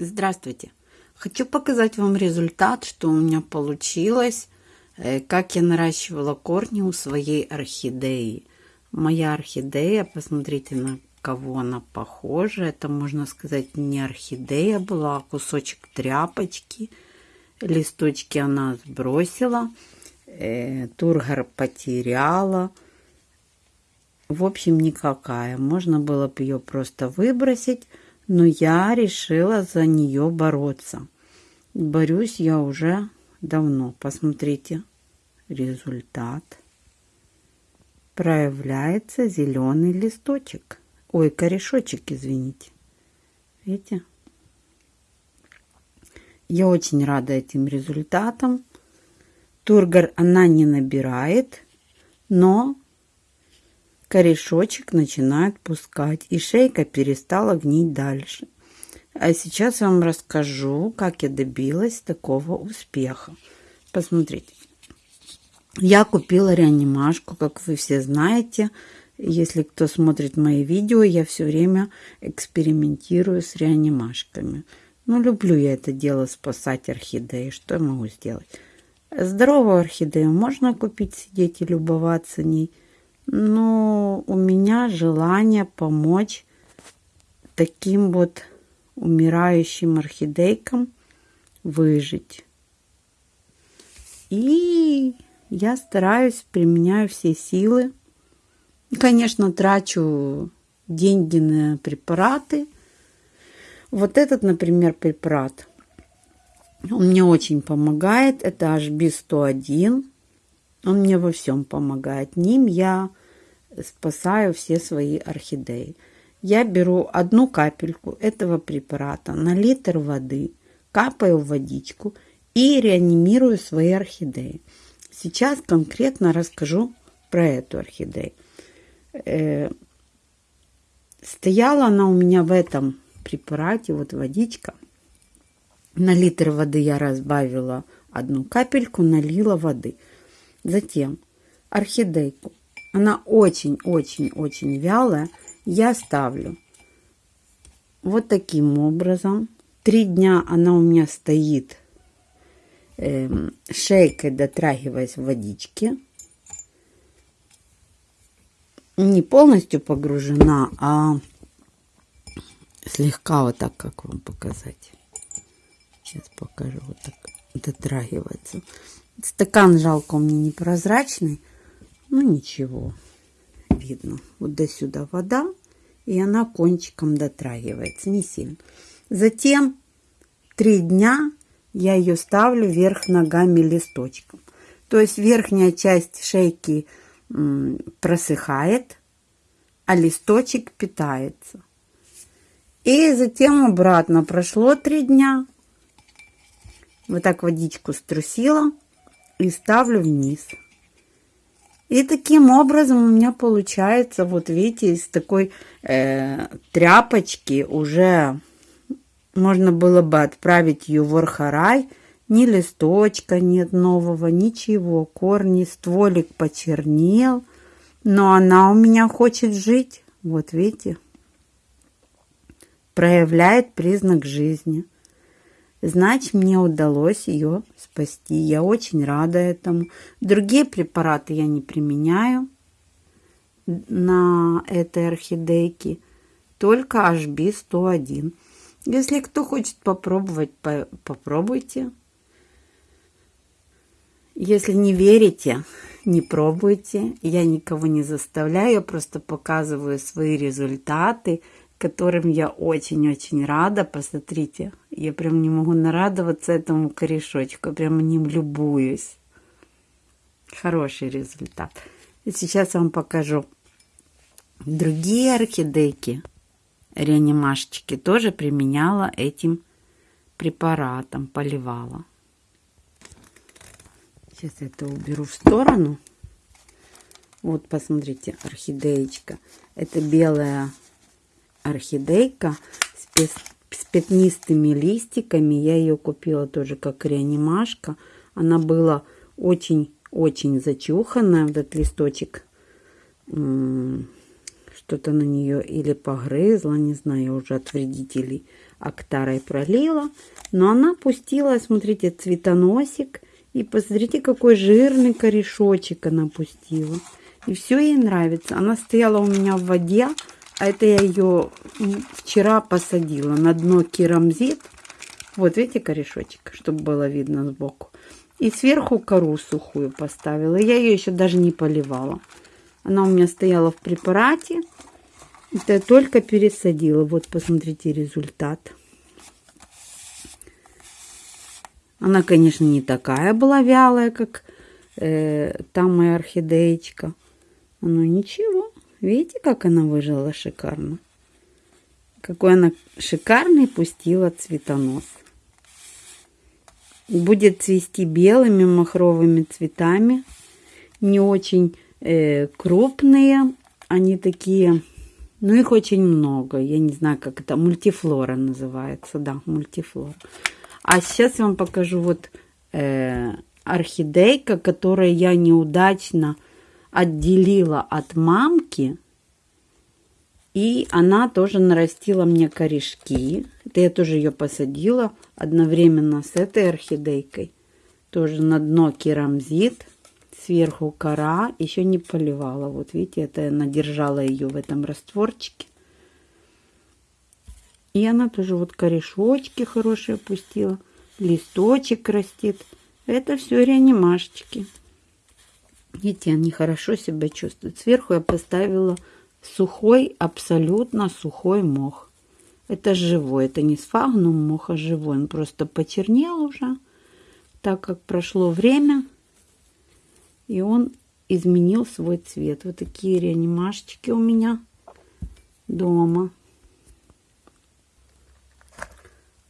Здравствуйте! Хочу показать вам результат, что у меня получилось, э, как я наращивала корни у своей орхидеи. Моя орхидея, посмотрите на кого она похожа. Это, можно сказать, не орхидея была, а кусочек тряпочки. Листочки она сбросила, э, тургор потеряла. В общем, никакая. Можно было бы ее просто выбросить но я решила за нее бороться. Борюсь я уже давно. Посмотрите, результат. Проявляется зеленый листочек. Ой, корешочек, извините. Видите? Я очень рада этим результатам. Тургор она не набирает, но корешочек начинает пускать, и шейка перестала гнить дальше. А сейчас я вам расскажу, как я добилась такого успеха. Посмотрите. Я купила реанимашку, как вы все знаете. Если кто смотрит мои видео, я все время экспериментирую с реанимашками. Ну, люблю я это дело спасать орхидеи. Что я могу сделать? Здоровую орхидею можно купить, сидеть и любоваться ней – но у меня желание помочь таким вот умирающим орхидейкам выжить. И я стараюсь, применяю все силы. Конечно, трачу деньги на препараты. Вот этот, например, препарат, он мне очень помогает. Это HB101. Он мне во всем помогает. Ним я спасаю все свои орхидеи. Я беру одну капельку этого препарата на литр воды, капаю в водичку и реанимирую свои орхидеи. Сейчас конкретно расскажу про эту орхидею. Э, стояла она у меня в этом препарате, вот водичка. На литр воды я разбавила одну капельку, налила воды. Затем орхидейку она очень-очень-очень вялая, я ставлю вот таким образом. Три дня она у меня стоит э, шейкой, дотрагиваясь в водичке. Не полностью погружена, а слегка вот так, как вам показать. Сейчас покажу, вот так дотрагивается. Стакан жалко у меня непрозрачный, ну ничего, видно. Вот до сюда вода, и она кончиком дотрагивается, не сильно. Затем три дня я ее ставлю вверх ногами листочком. То есть верхняя часть шейки просыхает, а листочек питается. И затем обратно прошло три дня. Вот так водичку струсила и ставлю вниз. И таким образом у меня получается, вот видите, из такой э, тряпочки уже можно было бы отправить ее в Орхарай. Ни листочка нет нового, ничего. Корни, стволик почернел. Но она у меня хочет жить. Вот видите, проявляет признак жизни. Значит, мне удалось ее спасти. Я очень рада этому. Другие препараты я не применяю на этой орхидейке. Только HB101. Если кто хочет попробовать, по попробуйте. Если не верите, не пробуйте. Я никого не заставляю, я просто показываю свои результаты которым я очень-очень рада. Посмотрите, я прям не могу нарадоваться этому корешочку, прям ним любуюсь. Хороший результат. И сейчас я вам покажу другие орхидейки, реанимашечки, тоже применяла этим препаратом, поливала. Сейчас это уберу в сторону. Вот, посмотрите, орхидеечка. Это белая орхидейка с, с пятнистыми листиками. Я ее купила тоже как реанимашка. Она была очень-очень зачуханная. Этот листочек что-то на нее или погрызла, не знаю, уже от вредителей актарой пролила. Но она пустила, смотрите, цветоносик. И посмотрите, какой жирный корешочек она пустила. И все ей нравится. Она стояла у меня в воде, а это я ее вчера посадила на дно керамзит. Вот видите корешочек, чтобы было видно сбоку. И сверху кору сухую поставила. Я ее еще даже не поливала. Она у меня стояла в препарате. Это я только пересадила. Вот посмотрите результат. Она, конечно, не такая была вялая, как э, там моя орхидеечка. Но ничего. Видите, как она выжила шикарно? Какой она шикарный пустила цветонос. Будет цвести белыми махровыми цветами. Не очень э, крупные. Они такие, ну их очень много. Я не знаю, как это, мультифлора называется. Да, мультифлора. А сейчас я вам покажу вот э, орхидейка, которую я неудачно отделила от мамки. И она тоже нарастила мне корешки. Это я тоже ее посадила одновременно с этой орхидейкой. Тоже на дно керамзит, сверху кора. Еще не поливала. Вот видите, это я надержала ее в этом растворчике. И она тоже вот корешочки хорошие пустила. Листочек растет. Это все реанимашечки. Видите, они хорошо себя чувствуют. Сверху я поставила сухой, абсолютно сухой мох. Это живой, это не сфагнум мох, а живой. Он просто почернел уже, так как прошло время, и он изменил свой цвет. Вот такие реанимашечки у меня дома.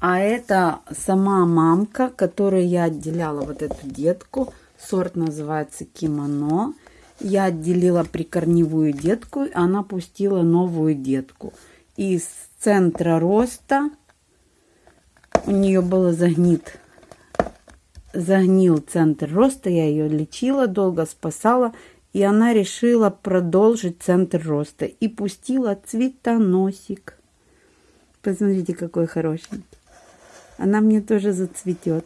А это сама мамка, которую я отделяла вот эту детку. Сорт называется кимоно. Я отделила прикорневую детку, она пустила новую детку. Из центра роста у нее было загнит, загнил центр роста. Я ее лечила, долго спасала. И она решила продолжить центр роста. И пустила цветоносик. Посмотрите, какой хороший она мне тоже зацветет.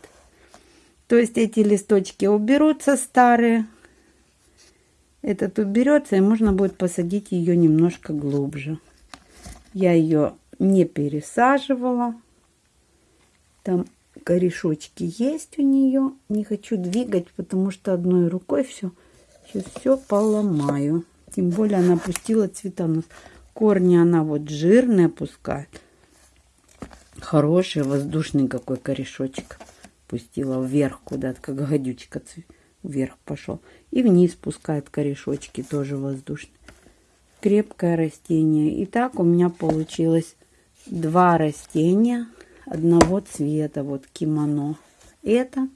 То есть эти листочки уберутся старые. Этот уберется, и можно будет посадить ее немножко глубже. Я ее не пересаживала. Там корешочки есть у нее. Не хочу двигать, потому что одной рукой все, сейчас все поломаю. Тем более она пустила цветонос. Корни она вот жирные пускает. Хороший воздушный какой корешочек. Пустила вверх куда-то, как гадючка вверх пошел. И вниз пускает корешочки, тоже воздушные. Крепкое растение. И так у меня получилось два растения одного цвета. Вот кимоно. Это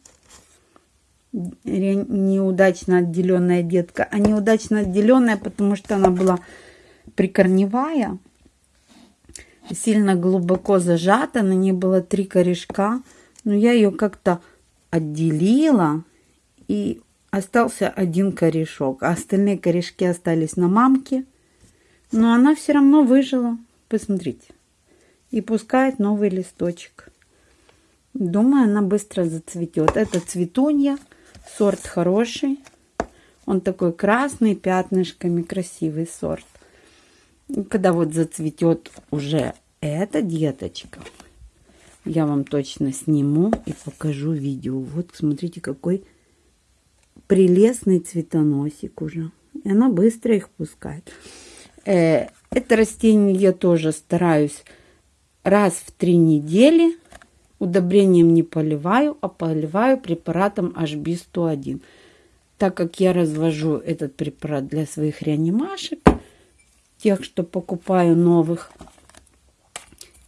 неудачно отделенная детка. А неудачно отделенная, потому что она была прикорневая сильно глубоко зажата, на ней было три корешка, но я ее как-то отделила, и остался один корешок, а остальные корешки остались на мамке, но она все равно выжила, посмотрите, и пускает новый листочек. Думаю, она быстро зацветет. Это цветунья, сорт хороший, он такой красный, пятнышками, красивый сорт. Когда вот зацветет уже эта деточка, я вам точно сниму и покажу видео. Вот смотрите, какой прелестный цветоносик уже. И она быстро их пускает. Э, это растение я тоже стараюсь раз в три недели. Удобрением не поливаю, а поливаю препаратом HB101. Так как я развожу этот препарат для своих реанимашек, тех, что покупаю новых.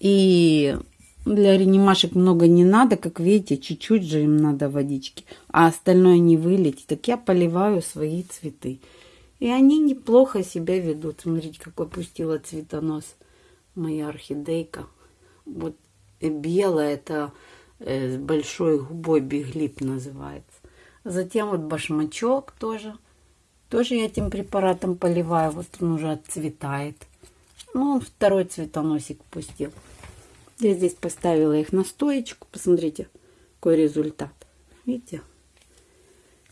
И для реанимашек много не надо, как видите, чуть-чуть же им надо водички, а остальное не вылить. Так я поливаю свои цветы. И они неплохо себя ведут. Смотрите, какой пустила цветонос моя орхидейка. Вот белая, это э, с большой губой биглип называется. Затем вот башмачок тоже. Тоже я этим препаратом поливаю. Вот он уже отцветает. Ну, он второй цветоносик пустил. Я здесь поставила их на стоечку. Посмотрите, какой результат. Видите?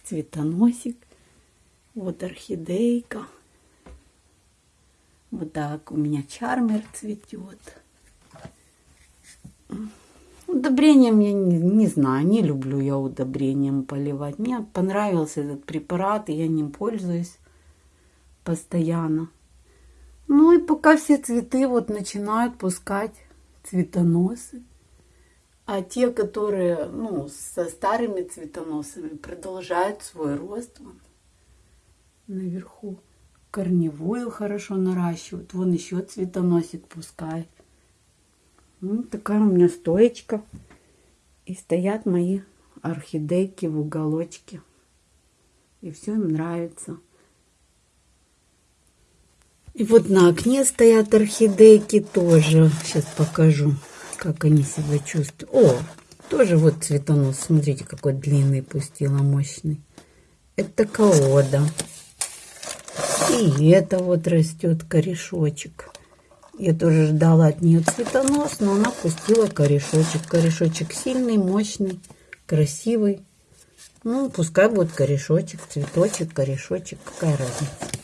Цветоносик. Вот орхидейка. Вот так у меня чармер цветет. Удобрением я не, не знаю, не люблю я удобрением поливать. Мне понравился этот препарат, и я ним пользуюсь постоянно. Ну и пока все цветы вот начинают пускать цветоносы, а те, которые, ну, со старыми цветоносами продолжают свой рост вон, наверху. Корневую хорошо наращивают. Вон еще цветоносик пускает. Ну, такая у меня стоечка. И стоят мои орхидейки в уголочке. И все им нравится. И вот на окне стоят орхидейки тоже. Сейчас покажу, как они себя чувствуют. О, тоже вот цветонос. Смотрите, какой длинный пустила, мощный. Это каода. И это вот растет корешочек. Я тоже ждала от нее цветонос, но она пустила корешочек. Корешочек сильный, мощный, красивый. Ну, пускай будет корешочек, цветочек, корешочек. Какая разница.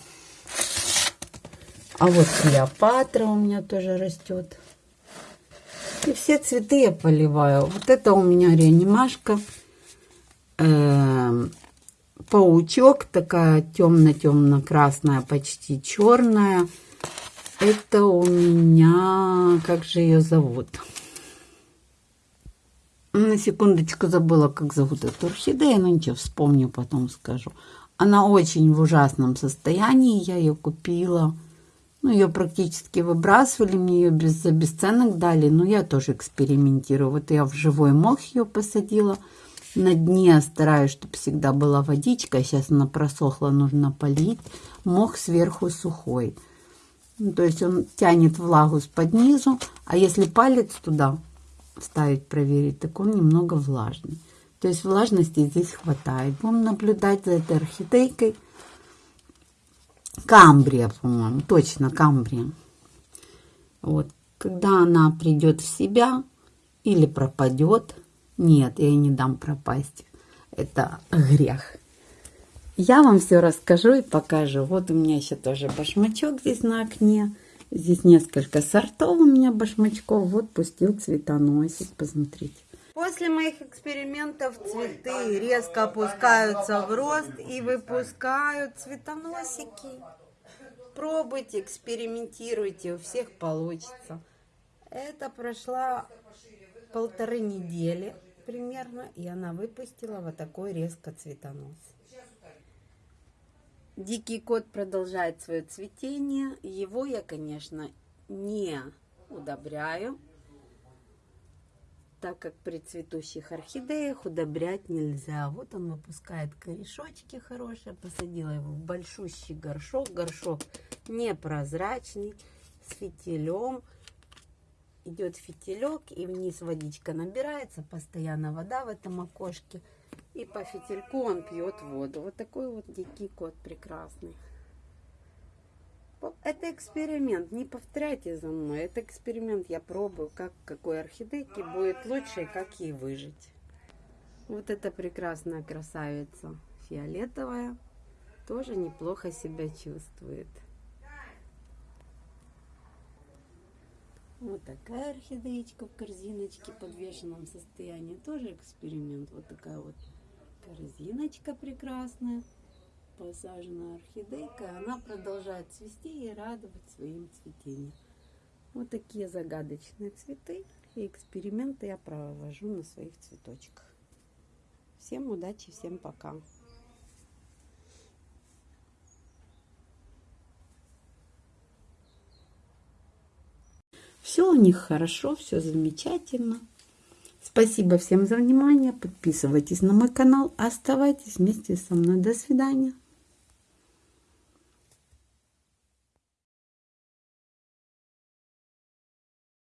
А вот Клеопатра у меня тоже растет. И все цветы я поливаю. Вот это у меня реанимашка. Эм, паучок, такая темно-темно-красная, почти черная. Это у меня... Как же ее зовут? На секундочку забыла, как зовут эту орхидею, но ничего, вспомню, потом скажу. Она очень в ужасном состоянии, я ее купила. Ну, ее практически выбрасывали, мне ее без, за бесценок дали, но я тоже экспериментирую. Вот я в живой мох ее посадила. На дне стараюсь, чтобы всегда была водичка. Сейчас она просохла, нужно полить. Мох сверху сухой. Ну, то есть он тянет влагу с под низу, а если палец туда ставить, проверить, так он немного влажный. То есть влажности здесь хватает. Будем наблюдать за этой орхидейкой. Камбрия, по-моему, точно камбрия. Вот, когда она придет в себя или пропадет, нет, я не дам пропасть. Это грех. Я вам все расскажу и покажу. Вот у меня еще тоже башмачок здесь на окне. Здесь несколько сортов у меня башмачков. Вот пустил цветоносик, посмотрите. После моих экспериментов цветы резко опускаются в рост и выпускают цветоносики. Пробуйте, экспериментируйте, у всех получится. Это прошла полторы недели примерно, и она выпустила вот такой резко цветонос. Дикий кот продолжает свое цветение. Его я, конечно, не удобряю, так как при цветущих орхидеях удобрять нельзя. Вот он выпускает корешочки хорошие. Посадила его в большущий горшок. Горшок непрозрачный, с фитилем. Идет фитилек, и вниз водичка набирается. Постоянно вода в этом окошке. И по фитильку он пьет воду. Вот такой вот дикий кот прекрасный. Это эксперимент. Не повторяйте за мной. Это эксперимент. Я пробую, как какой орхидейке будет лучше и как ей выжить. Вот эта прекрасная красавица фиолетовая. Тоже неплохо себя чувствует. Вот такая орхидеечка в корзиночке в подвешенном состоянии. Тоже эксперимент. Вот такая вот корзиночка прекрасная, посаженная орхидейка. Она продолжает цвести и радовать своим цветением. Вот такие загадочные цветы и эксперименты я провожу на своих цветочках. Всем удачи, всем пока. Все у них хорошо, все замечательно. Спасибо всем за внимание. Подписывайтесь на мой канал. Оставайтесь вместе со мной. До свидания.